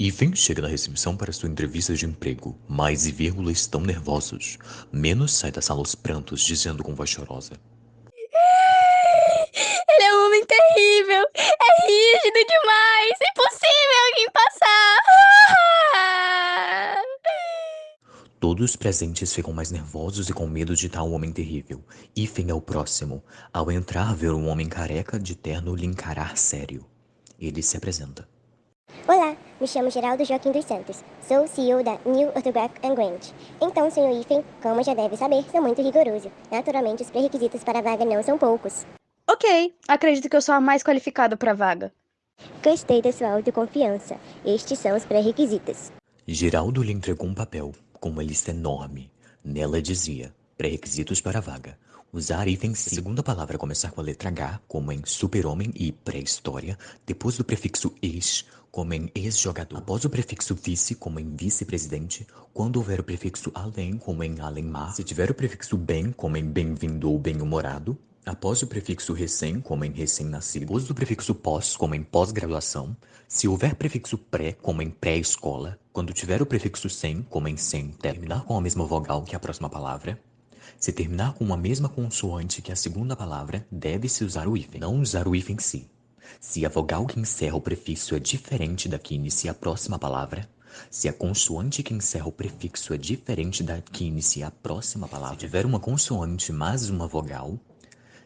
Ethan chega na recepção para sua entrevista de emprego. Mais e vírgula estão nervosos. Menos sai da sala aos prantos, dizendo com voz chorosa. Ele é um homem terrível! É rígido demais! Impossível alguém passar! Todos os presentes ficam mais nervosos e com medo de tal homem terrível. Ethan é o próximo. Ao entrar, ver um homem careca de terno lhe encarar sério. Ele se apresenta. Me chamo Geraldo Joaquim dos Santos. Sou o CEO da New Orthograph and Grant. Então, senhor Ifen, como já deve saber, sou muito rigoroso. Naturalmente, os pré-requisitos para a vaga não são poucos. Ok, acredito que eu sou a mais qualificada para a vaga. Gostei da sua autoconfiança. Estes são os pré-requisitos. Geraldo lhe entregou um papel com uma lista enorme. Nela dizia: pré-requisitos para a vaga. Usar itens segunda palavra começar com a letra H, como em super-homem e pré-história, depois do prefixo ex, como em ex-jogador, após o prefixo vice, como em vice-presidente, quando houver o prefixo além, como em além-mar, se tiver o prefixo bem, como em bem-vindo ou bem-humorado, após o prefixo recém, como em recém-nascido, depois do prefixo pós, como em pós-graduação, se houver prefixo pré, como em pré-escola, quando tiver o prefixo sem, como em sem, terminar com a mesma vogal que a próxima palavra, se terminar com a mesma consoante que a segunda palavra, deve-se usar o hífen, não usar o hífen em si. Se a vogal que encerra o prefixo é diferente da que inicia a próxima palavra, se a consoante que encerra o prefixo é diferente da que inicia a próxima palavra, se tiver uma consoante mais uma vogal,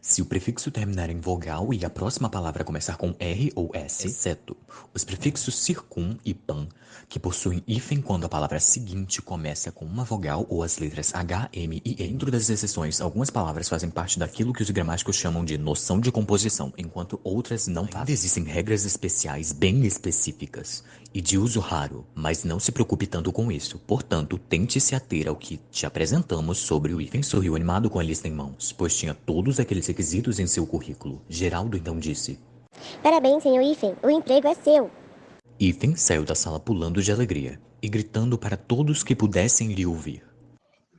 se o prefixo terminar em vogal e a próxima palavra começar com R ou S, exceto os prefixos circum e pan, que possuem hífen quando a palavra seguinte começa com uma vogal ou as letras H, M e E. Dentro das exceções, algumas palavras fazem parte daquilo que os gramáticos chamam de noção de composição, enquanto outras não fazem. Existem regras especiais bem específicas e de uso raro, mas não se preocupe tanto com isso. Portanto, tente se ater ao que te apresentamos sobre o hífen. Sorriu animado com a lista em mãos, pois tinha todos aqueles requisitos em seu currículo. Geraldo então disse: Parabéns, senhor Ifen. O emprego é seu. Ethan saiu da sala pulando de alegria e gritando para todos que pudessem lhe ouvir.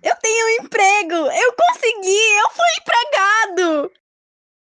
Eu tenho um emprego! Eu consegui! Eu fui empregado!